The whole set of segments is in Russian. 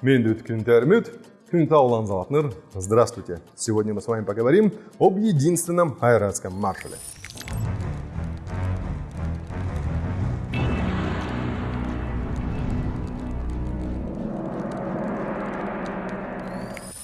Мендут Кюнтермют, Кюнтаулан Залатныр. Здравствуйте! Сегодня мы с вами поговорим об единственном айратском маршале.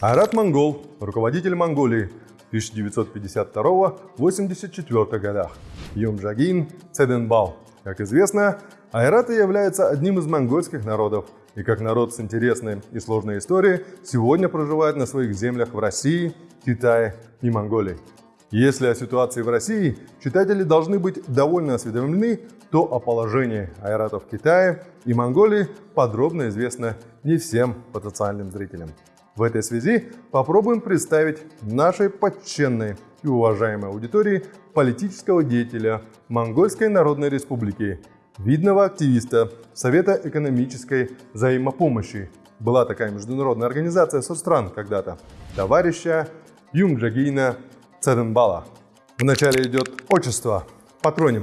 Айрат Монгол, руководитель Монголии 1952-84 годах. Юмджагин Цеденбал. Как известно, айраты являются одним из монгольских народов и как народ с интересной и сложной историей сегодня проживает на своих землях в России, Китае и Монголии. Если о ситуации в России читатели должны быть довольно осведомлены, то о положении айратов в Китае и Монголии подробно известно не всем потенциальным зрителям. В этой связи попробуем представить нашей почтенной и уважаемой аудитории политического деятеля Монгольской Народной Республики, видного активиста Совета экономической взаимопомощи. Была такая международная организация соцстран когда-то. Товарища Юмджагина Цеденбала. Вначале идет отчество, патроним,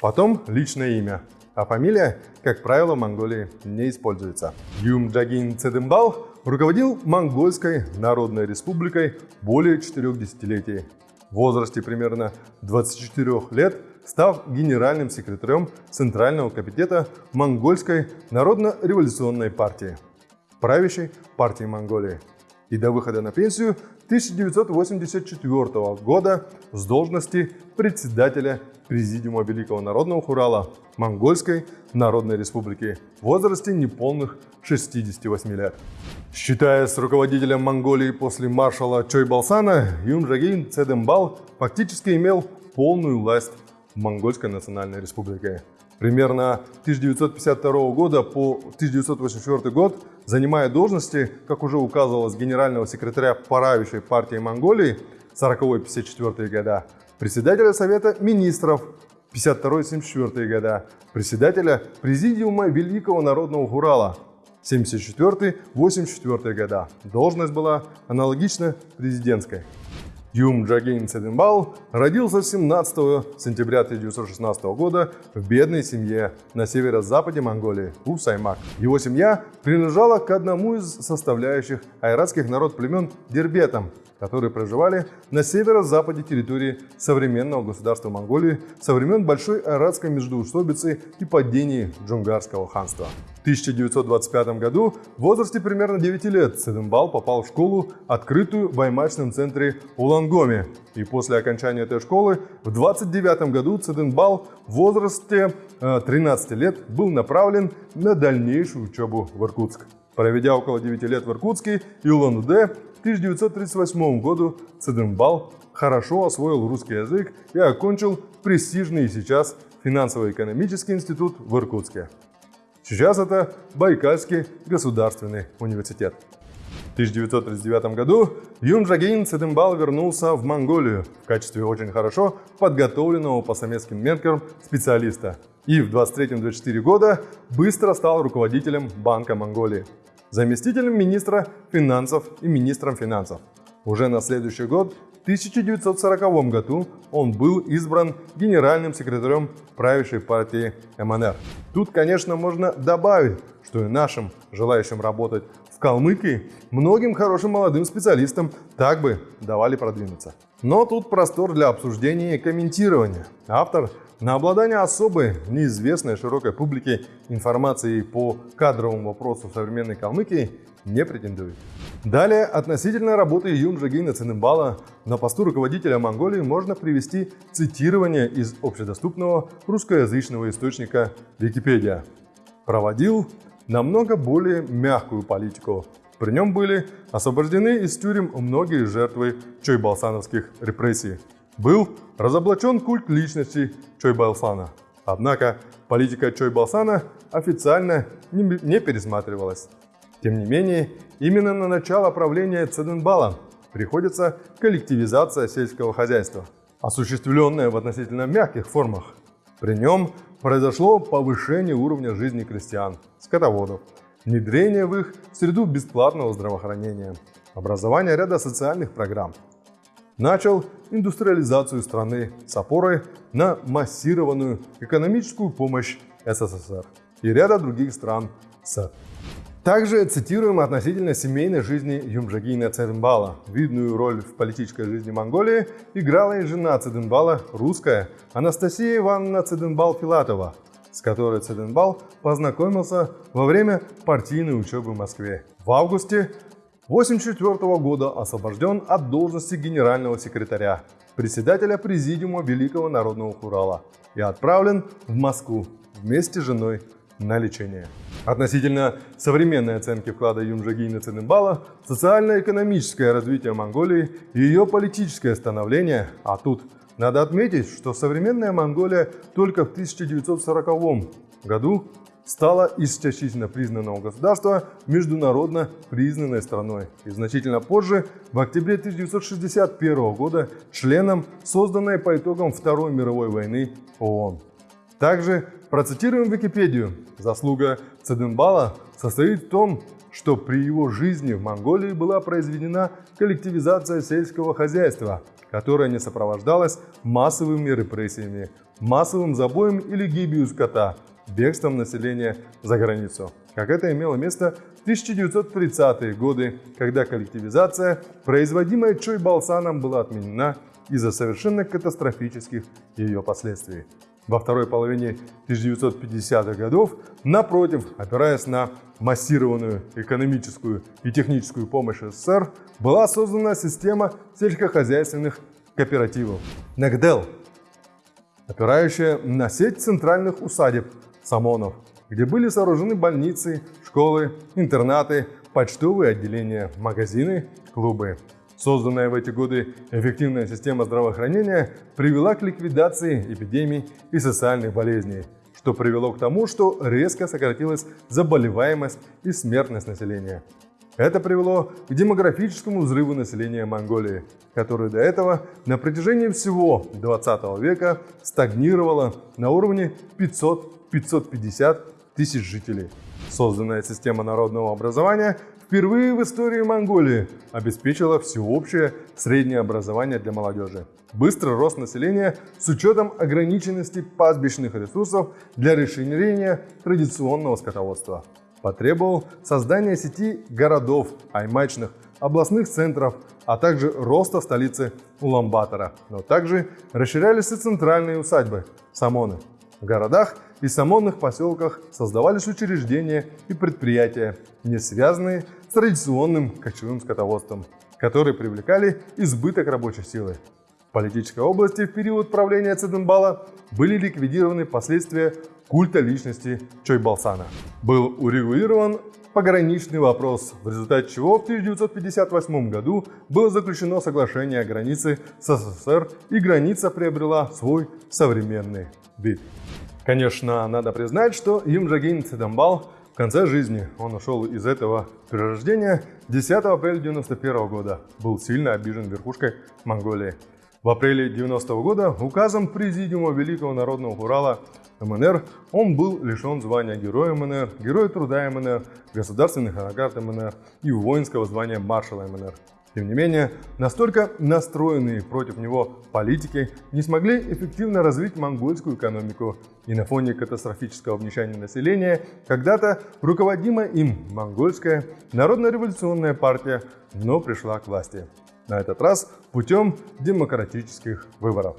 потом личное имя, а фамилия, как правило, в Монголии не используется. Юмджагин Цеденбал руководил Монгольской Народной Республикой более четырех десятилетий. В возрасте примерно 24 лет став генеральным секретарем Центрального комитета Монгольской Народно-революционной партии, правящей партии Монголии. И до выхода на пенсию 1984 года с должности председателя Президиума Великого Народного Хурала Монгольской Народной Республики в возрасте неполных 68 лет. Считаясь руководителем Монголии после маршала Чойбалсана, Юнжагин Цедембал фактически имел полную власть Монгольской Национальной Республике. Примерно 1952 года по 1984 год, занимая должности, как уже указывалось, генерального секретаря правящей партии Монголии 40-54 года, председателя Совета министров 52-74 года, председателя Президиума Великого Народного Хурала 74-84 года. Должность была аналогична президентской. Юм Джагин Цеденбал родился 17 сентября 1916 года в бедной семье на северо-западе Монголии, у Саймак. Его семья принадлежала к одному из составляющих айратских народ племен Дербетам, которые проживали на северо-западе территории современного государства Монголии со времен Большой Айратской междоусобицы и падения Джунгарского ханства. В 1925 году в возрасте примерно 9 лет Цеденбал попал в школу, открытую в баймачном центре Улангоме. И после окончания этой школы в 29 году Цеденбал в возрасте 13 э, лет был направлен на дальнейшую учебу в Иркутск. Проведя около 9 лет в Иркутске и Улан-Удэ, 1938 году Цедембал хорошо освоил русский язык и окончил престижный сейчас финансово-экономический институт в Иркутске. Сейчас это Байкальский государственный университет. В 1939 году Юнджагин Цедембал вернулся в Монголию в качестве очень хорошо подготовленного по советским меркам специалиста и в 23-24 года быстро стал руководителем Банка Монголии заместителем министра финансов и министром финансов. Уже на следующий год, в 1940 году, он был избран генеральным секретарем правящей партии МНР. Тут, конечно, можно добавить, что и нашим, желающим работать в Калмыкии, многим хорошим молодым специалистам так бы давали продвинуться. Но тут простор для обсуждения и комментирования. Автор на обладание особой, неизвестной широкой публике информацией по кадровому вопросу современной Калмыкии не претендует. Далее, относительно работы Юмджагина Цинымбала на посту руководителя Монголии можно привести цитирование из общедоступного русскоязычного источника Википедия. Проводил намного более мягкую политику. При нем были освобождены из тюрем многие жертвы чойбалсановских репрессий был разоблачен культ личности Чойбалсана. Однако политика Чойбалсана официально не пересматривалась. Тем не менее, именно на начало правления Цеденбала приходится коллективизация сельского хозяйства, осуществленная в относительно мягких формах. При нем произошло повышение уровня жизни крестьян, скотоводов, внедрение в их среду бесплатного здравоохранения, образование ряда социальных программ, начал индустриализацию страны с опорой на массированную экономическую помощь СССР и ряда других стран СЭФ. Также цитируем относительно семейной жизни Юмжагина Цеденбала. Видную роль в политической жизни Монголии играла и жена Цеденбала, русская, Анастасия Ивановна Цеденбал-Филатова, с которой Цеденбал познакомился во время партийной учебы в Москве. В августе 1984 года освобожден от должности генерального секретаря, председателя Президиума Великого Народного Хурала и отправлен в Москву вместе с женой на лечение. Относительно современной оценки вклада Юмжагина Цинымбала социально-экономическое развитие Монголии и ее политическое становление, а тут надо отметить, что современная Монголия только в 1940 году стала из признанного государства международно признанной страной и значительно позже, в октябре 1961 года, членом созданной по итогам Второй мировой войны ООН. Также процитируем Википедию. Заслуга Цеденбала состоит в том, что при его жизни в Монголии была произведена коллективизация сельского хозяйства, которая не сопровождалась массовыми репрессиями, массовым забоем или гибелью скота, бегством населения за границу, как это имело место в 1930-е годы, когда коллективизация, производимая Чой Балсаном, была отменена из-за совершенно катастрофических ее последствий. Во второй половине 1950-х годов, напротив, опираясь на массированную экономическую и техническую помощь СССР, была создана система сельскохозяйственных кооперативов НЭКДЕЛ, опирающая на сеть центральных усадеб Самонов, где были сооружены больницы, школы, интернаты, почтовые отделения, магазины, клубы. Созданная в эти годы эффективная система здравоохранения привела к ликвидации эпидемий и социальных болезней, что привело к тому, что резко сократилась заболеваемость и смертность населения. Это привело к демографическому взрыву населения Монголии, которое до этого на протяжении всего 20 века стагнировало на уровне 500-550 тысяч жителей. Созданная система народного образования впервые в истории Монголии обеспечила всеобщее среднее образование для молодежи. Быстрый рост населения с учетом ограниченности пастбищных ресурсов для расширения традиционного скотоводства потребовал создания сети городов, аймачных, областных центров, а также роста столицы Уламбатора. Но также расширялись и центральные усадьбы – Самоны. В городах и самонных поселках создавались учреждения и предприятия, не связанные с традиционным кочевым скотоводством, которые привлекали избыток рабочей силы. В политической области в период правления Циденбала были ликвидированы последствия культа личности Чойбалсана. Был урегулирован пограничный вопрос, в результате чего в 1958 году было заключено соглашение о границе с СССР и граница приобрела свой современный вид. Конечно, надо признать, что Юмджагин Цидамбал в конце жизни, он ушел из этого перерождения 10 апреля 1991 года, был сильно обижен верхушкой Монголии. В апреле 90 -го года указом Президиума Великого Народного Урала МНР он был лишен звания Героя МНР, Героя Труда МНР, государственных наград МНР и воинского звания маршала МНР. Тем не менее, настолько настроенные против него политики не смогли эффективно развить монгольскую экономику, и на фоне катастрофического обнищания населения когда-то руководимая им монгольская народно-революционная партия но пришла к власти. На этот раз путем демократических выборов.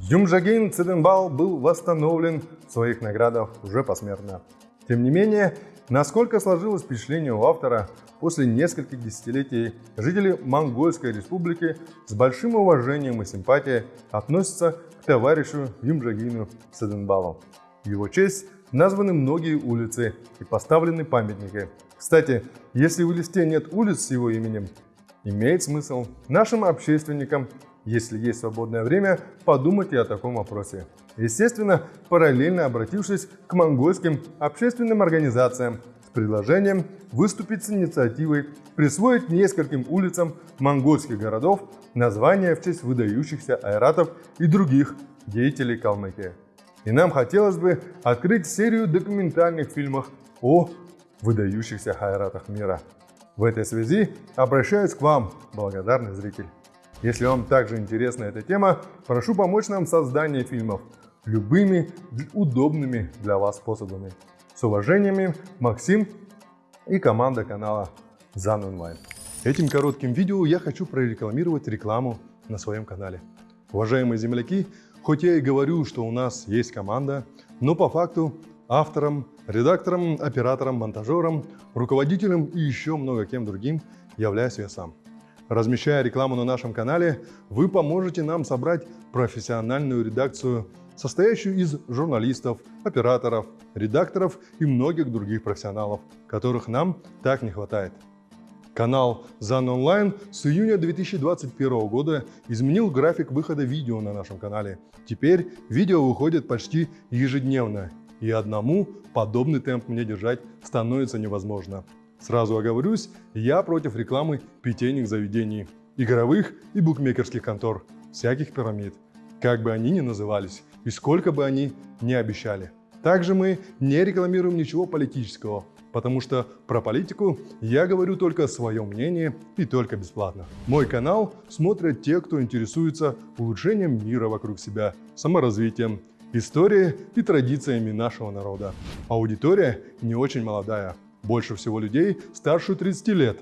Юмжагин Циденбал был восстановлен в своих наградах уже посмертно. Тем не менее, насколько сложилось впечатление у автора, после нескольких десятилетий жители Монгольской республики с большим уважением и симпатией относятся к товарищу Юмжагину Циденбалу. В его честь названы многие улицы и поставлены памятники. Кстати, если в листе нет улиц с его именем, имеет смысл нашим общественникам, если есть свободное время, подумать и о таком вопросе. Естественно, параллельно обратившись к монгольским общественным организациям с предложением выступить с инициативой присвоить нескольким улицам монгольских городов названия в честь выдающихся айратов и других деятелей Калмыкии. И нам хотелось бы открыть серию документальных фильмов о выдающихся хайратах мира. В этой связи обращаюсь к вам, благодарный зритель. Если вам также интересна эта тема, прошу помочь нам в создании фильмов любыми удобными для вас способами. С уважениями, Максим и команда канала ZAN Online. Этим коротким видео я хочу прорекламировать рекламу на своем канале. Уважаемые земляки, хоть я и говорю, что у нас есть команда, но по факту автором, редактором, оператором, монтажером, руководителем и еще много кем другим являюсь я сам. Размещая рекламу на нашем канале, вы поможете нам собрать профессиональную редакцию, состоящую из журналистов, операторов, редакторов и многих других профессионалов, которых нам так не хватает. Канал ZAN Online с июня 2021 года изменил график выхода видео на нашем канале. Теперь видео выходит почти ежедневно, и одному подобный темп мне держать становится невозможно. Сразу оговорюсь, я против рекламы питейных заведений, игровых и букмекерских контор, всяких пирамид, как бы они ни назывались и сколько бы они ни обещали. Также мы не рекламируем ничего политического, потому что про политику я говорю только свое мнение и только бесплатно. Мой канал смотрят те, кто интересуется улучшением мира вокруг себя, саморазвитием, историей и традициями нашего народа. Аудитория не очень молодая, больше всего людей старше 30 лет,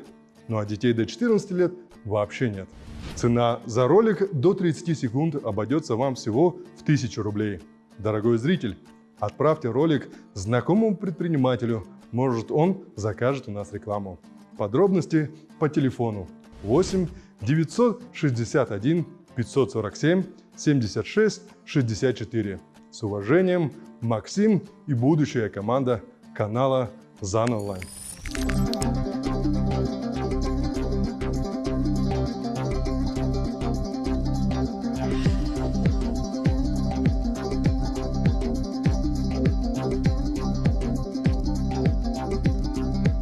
ну а детей до 14 лет вообще нет. Цена за ролик до 30 секунд обойдется вам всего в 1000 рублей. Дорогой зритель, отправьте ролик знакомому предпринимателю, может он закажет у нас рекламу. Подробности по телефону 8 961 547 76 64. С уважением, Максим и будущая команда канала Online.